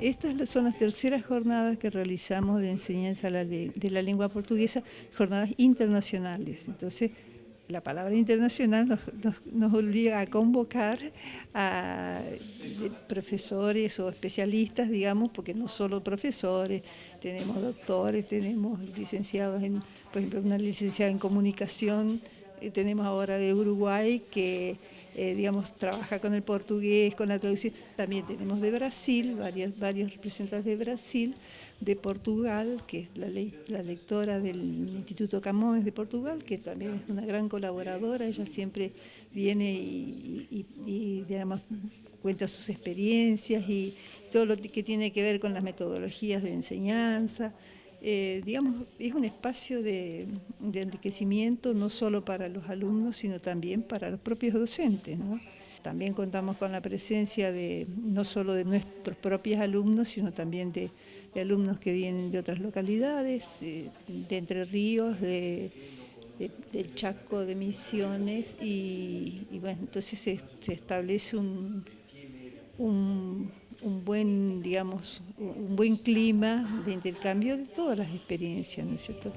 Estas son las terceras jornadas que realizamos de enseñanza de la lengua portuguesa, jornadas internacionales. Entonces, la palabra internacional nos, obliga a convocar a profesores o especialistas, digamos, porque no solo profesores, tenemos doctores, tenemos licenciados en, por ejemplo, una licenciada en comunicación, tenemos ahora de Uruguay que eh, digamos, trabaja con el portugués, con la traducción. También tenemos de Brasil, varias, varios representantes de Brasil, de Portugal, que es la, la lectora del Instituto Camões de Portugal, que también es una gran colaboradora, ella siempre viene y, y digamos, cuenta sus experiencias y todo lo que tiene que ver con las metodologías de enseñanza. Eh, digamos, es un espacio de, enriquecimiento no solo para los alumnos, sino también para los propios docentes. También contamos con la presencia de no solo de nuestros propios alumnos, sino también de, alumnos que vienen de otras localidades, eh, de Entre Ríos, de, del Chaco, de Misiones, y, bueno, entonces se, establece un buen, digamos, un buen clima de intercambio de todas las experiencias, ¿no es cierto?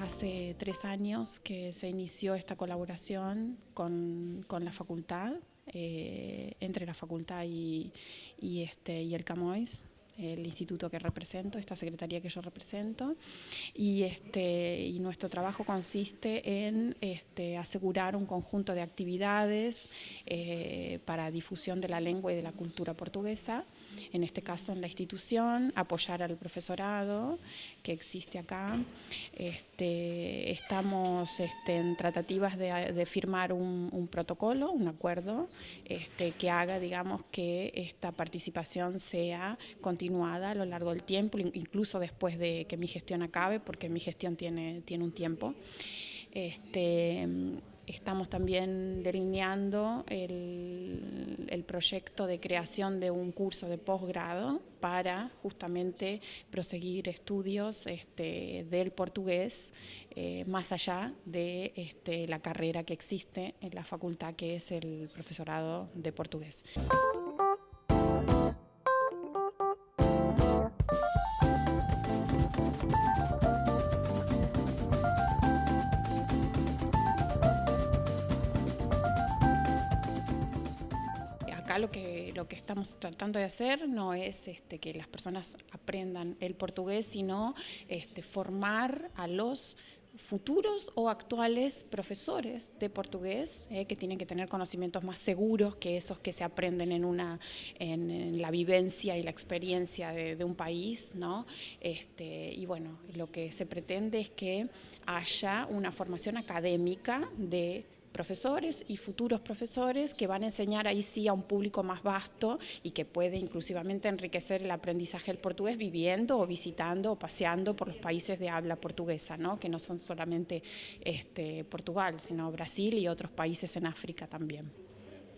Hace tres años que se inició esta colaboración con, con la facultad eh, entre la facultad y, este, el CAMOIS, el instituto que represento, esta secretaría que yo represento, y, este, nuestro trabajo consiste en este, asegurar un conjunto de actividades eh, para difusión de la lengua y de la cultura portuguesa, en este caso en la institución, apoyar al profesorado que existe acá. Este, estamos este, en tratativas de, firmar un, protocolo, un acuerdo, este, que haga, digamos, que esta participación sea continuada a lo largo del tiempo, incluso después de que mi gestión acabe, porque mi gestión tiene, tiene un tiempo. Este, Estamos también delineando el, el, proyecto de creación de un curso de posgrado para justamente proseguir estudios este, del portugués eh, más allá de este, la carrera que existe en la facultad que es el profesorado de portugués. Lo que, lo que estamos tratando de hacer no es este, que las personas aprendan el portugués, sino este, formar a los futuros o actuales profesores de portugués eh, que tienen que tener conocimientos más seguros que esos que se aprenden en una en, la vivencia y la experiencia de, un país no este, y bueno lo que se pretende es que haya una formación académica de profesores y futuros profesores que van a enseñar ahí sí a un público más vasto y que puede inclusivamente enriquecer el aprendizaje del portugués viviendo o visitando o paseando por los países de habla portuguesa, ¿no? que no son solamente este, Portugal, sino Brasil y otros países en África también.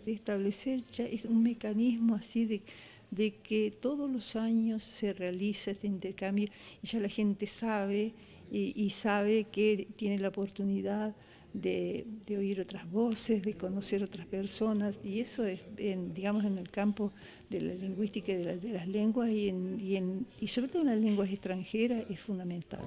Establecer ya es un mecanismo así de de que todos los años se realiza este intercambio y ya la gente sabe y, sabe que tiene la oportunidad de, oír otras voces, de conocer otras personas, y eso es, en, digamos, en el campo de la lingüística y de, de las lenguas, y, en, y, en, y sobre todo en las lenguas extranjeras, es fundamental.